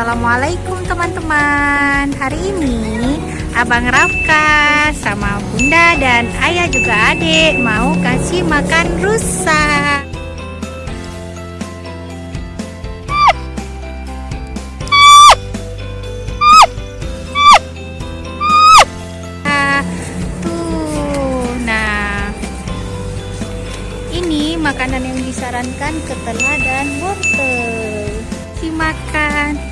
Assalamualaikum teman-teman. Hari ini Abang Rafka sama bunda dan ayah juga adik Mau kasih makan rusa nah Ini makanan yang disarankan ketelah dan wortel. Dimakan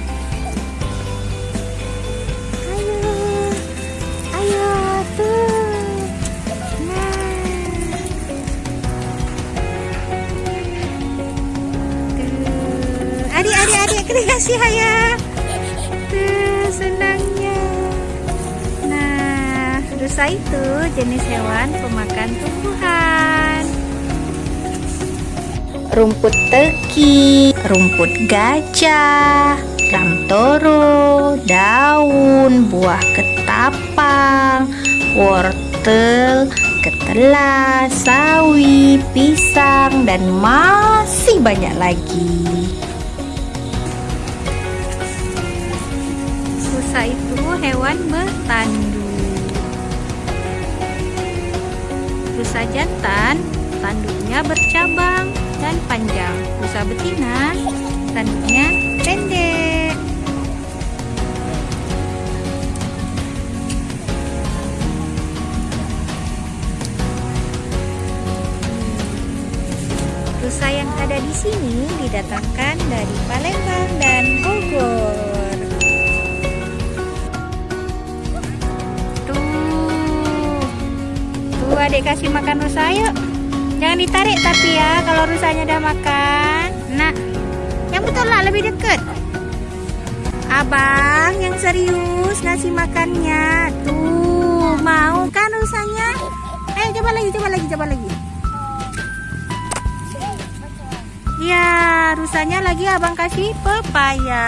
kena kasih tuh senangnya nah rusa itu jenis hewan pemakan tumbuhan. Rumput teki, rumput gajah, ramtoro, daun, buah ketapang, wortel, ketela, sawi, pisang, dan masih banyak lagi. Rusa itu hewan bertandu. Rusa jantan tanduknya bercabang dan panjang. Rusa betina tanduknya pendek. Rusa yang ada di sini didatangkan dari Palembang dan Bogor. Adik kasih makan rusa yuk. Jangan ditarik tapi ya kalau rusanya udah makan. Nah, yang betul lah lebih deket. Abang yang serius ngasih makannya. Tuh, mau kan rusanya? Ayo coba lagi, coba lagi, coba lagi. Ya, rusanya lagi abang kasih pepaya.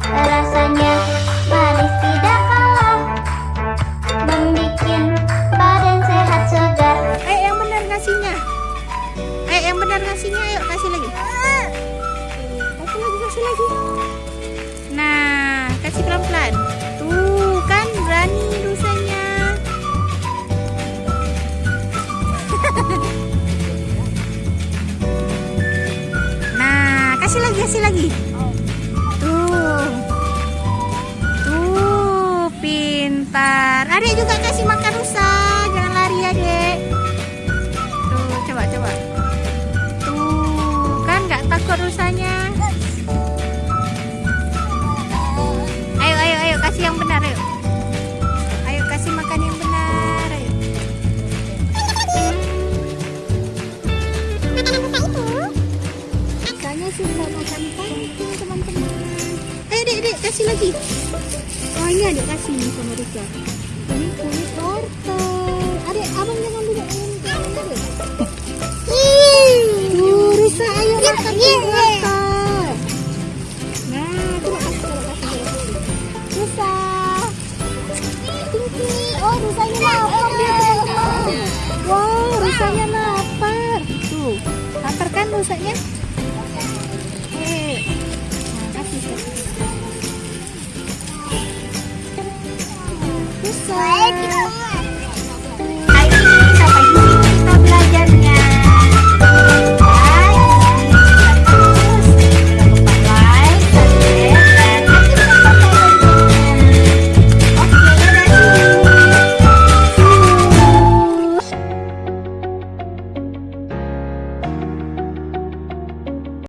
Rasanya ngasihnya. Ayo kasih lagi. Kasih lagi, kasih lagi. Nah, kasih pelan-pelan. Tuh, kan berani rusanya. nah, kasih lagi, kasih lagi. Tuh. Tuh, pintar. Adik juga kasih makan rusa. Jangan lari, Adik. Makan pancing teman-teman Ayo, Dek, Dek, kasih lagi. Oh ini adik kasih nih sama Rika. Ini kulit wortel Adik abang jangan duduk ini Tuh Risa ayo makan kulit wortel Nah coba kasih coba kasih Risa Tinggi Oh rusanya lapar dia teman-teman. Wow rusanya lapar. Tuh Lapar kan rusanya?